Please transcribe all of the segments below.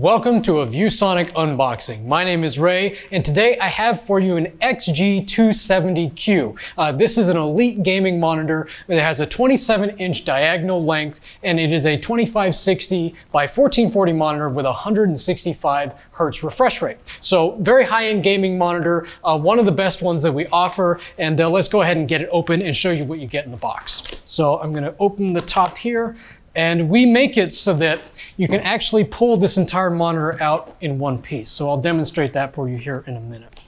Welcome to a ViewSonic unboxing. My name is Ray, and today I have for you an XG270Q. Uh, this is an elite gaming monitor that has a 27-inch diagonal length, and it is a 2560 by 1440 monitor with 165 hertz refresh rate. So very high-end gaming monitor, uh, one of the best ones that we offer, and uh, let's go ahead and get it open and show you what you get in the box. So I'm gonna open the top here, and we make it so that you can actually pull this entire monitor out in one piece. So I'll demonstrate that for you here in a minute.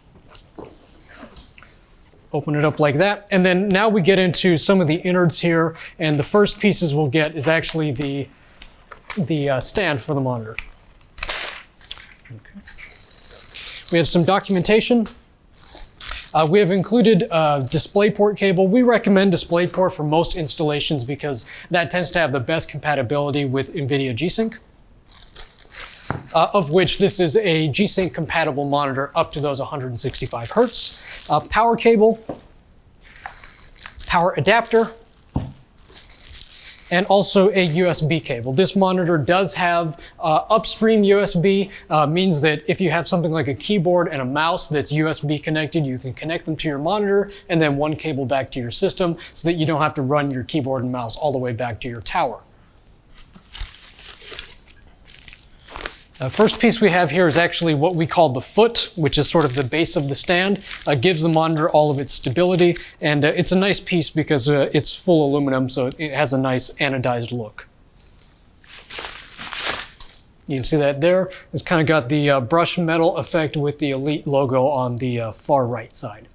Open it up like that. And then now we get into some of the innards here. And the first pieces we'll get is actually the, the uh, stand for the monitor. Okay. We have some documentation uh, we have included a DisplayPort cable. We recommend DisplayPort for most installations because that tends to have the best compatibility with NVIDIA G-Sync. Uh, of which this is a G-Sync compatible monitor up to those 165 hertz. Uh, power cable, power adapter, and also a USB cable. This monitor does have uh, upstream USB, uh, means that if you have something like a keyboard and a mouse that's USB connected, you can connect them to your monitor and then one cable back to your system so that you don't have to run your keyboard and mouse all the way back to your tower. Uh, first piece we have here is actually what we call the foot, which is sort of the base of the stand. Uh, gives the monitor all of its stability, and uh, it's a nice piece because uh, it's full aluminum, so it has a nice anodized look. You can see that there. It's kind of got the uh, brush metal effect with the Elite logo on the uh, far right side.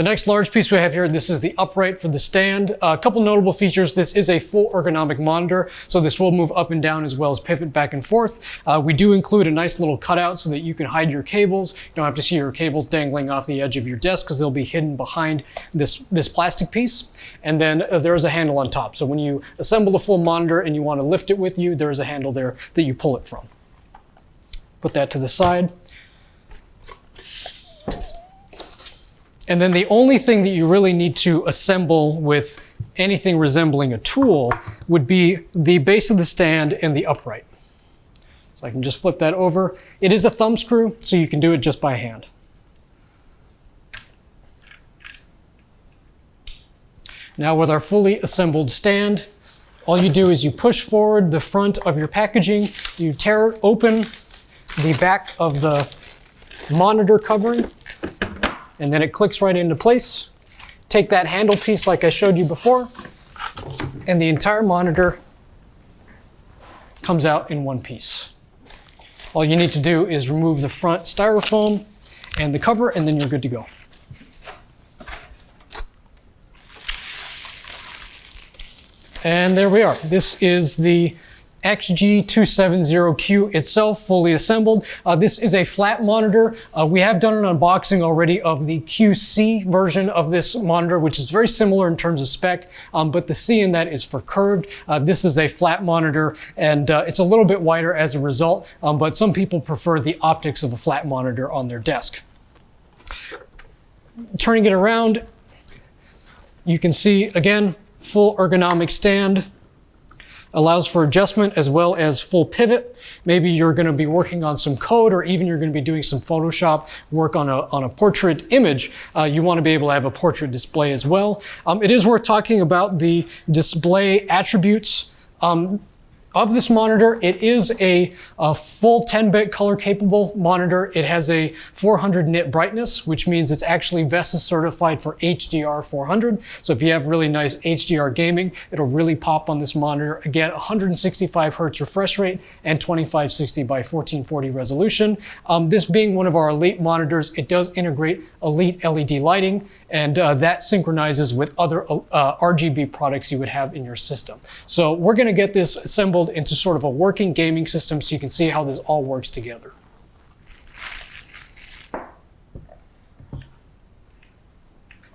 The next large piece we have here, this is the upright for the stand. a couple notable features. This is a full ergonomic monitor, so this will move up and down as well as pivot back and forth. Uh, we do include a nice little cutout so that you can hide your cables. You don't have to see your cables dangling off the edge of your desk because they'll be hidden behind this, this plastic piece. And then uh, there is a handle on top. So when you assemble the full monitor and you want to lift it with you, there is a handle there that you pull it from. Put that to the side. And then the only thing that you really need to assemble with anything resembling a tool would be the base of the stand and the upright. So I can just flip that over. It is a thumb screw, so you can do it just by hand. Now with our fully assembled stand, all you do is you push forward the front of your packaging, you tear open the back of the monitor covering, and then it clicks right into place. Take that handle piece like I showed you before, and the entire monitor comes out in one piece. All you need to do is remove the front styrofoam and the cover, and then you're good to go. And there we are. This is the XG270Q itself fully assembled. Uh, this is a flat monitor. Uh, we have done an unboxing already of the QC version of this monitor, which is very similar in terms of spec, um, but the C in that is for curved. Uh, this is a flat monitor and uh, it's a little bit wider as a result, um, but some people prefer the optics of a flat monitor on their desk. Turning it around, you can see again, full ergonomic stand, allows for adjustment as well as full pivot. Maybe you're going to be working on some code or even you're going to be doing some Photoshop work on a, on a portrait image. Uh, you want to be able to have a portrait display as well. Um, it is worth talking about the display attributes. Um, of this monitor, it is a, a full 10-bit color capable monitor. It has a 400 nit brightness, which means it's actually VESA certified for HDR 400. So if you have really nice HDR gaming, it'll really pop on this monitor. Again, 165 hertz refresh rate and 2560 by 1440 resolution. Um, this being one of our elite monitors, it does integrate elite LED lighting, and uh, that synchronizes with other uh, RGB products you would have in your system. So we're gonna get this assembled into sort of a working gaming system so you can see how this all works together.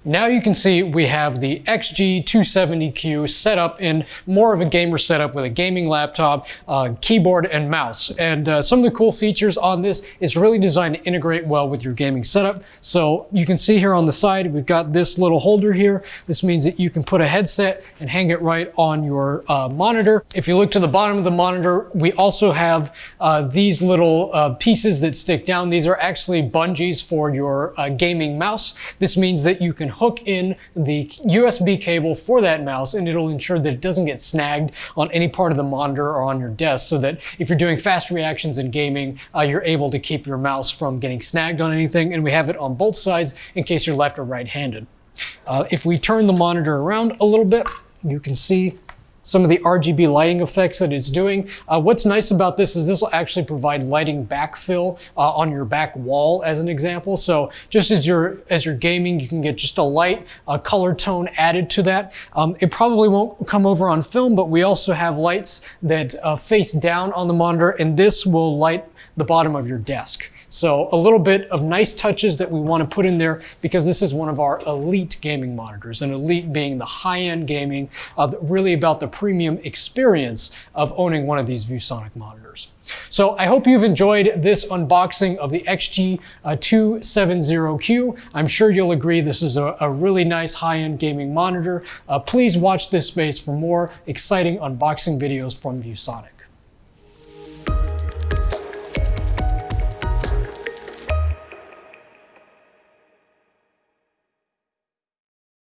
Now you can see we have the XG270Q set up in more of a gamer setup with a gaming laptop, uh, keyboard, and mouse. And uh, some of the cool features on this is really designed to integrate well with your gaming setup. So you can see here on the side, we've got this little holder here. This means that you can put a headset and hang it right on your uh, monitor. If you look to the bottom of the monitor, we also have uh, these little uh, pieces that stick down. These are actually bungees for your uh, gaming mouse. This means that you can hook in the USB cable for that mouse and it'll ensure that it doesn't get snagged on any part of the monitor or on your desk so that if you're doing fast reactions in gaming, uh, you're able to keep your mouse from getting snagged on anything. And we have it on both sides in case you're left or right-handed. Uh, if we turn the monitor around a little bit, you can see some of the RGB lighting effects that it's doing. Uh, what's nice about this is this will actually provide lighting backfill uh, on your back wall as an example. So just as you're, as you're gaming, you can get just a light uh, color tone added to that. Um, it probably won't come over on film, but we also have lights that uh, face down on the monitor and this will light the bottom of your desk. So a little bit of nice touches that we want to put in there because this is one of our elite gaming monitors and elite being the high-end gaming, uh, really about the premium experience of owning one of these ViewSonic monitors. So I hope you've enjoyed this unboxing of the XG270Q. I'm sure you'll agree this is a, a really nice high-end gaming monitor. Uh, please watch this space for more exciting unboxing videos from ViewSonic.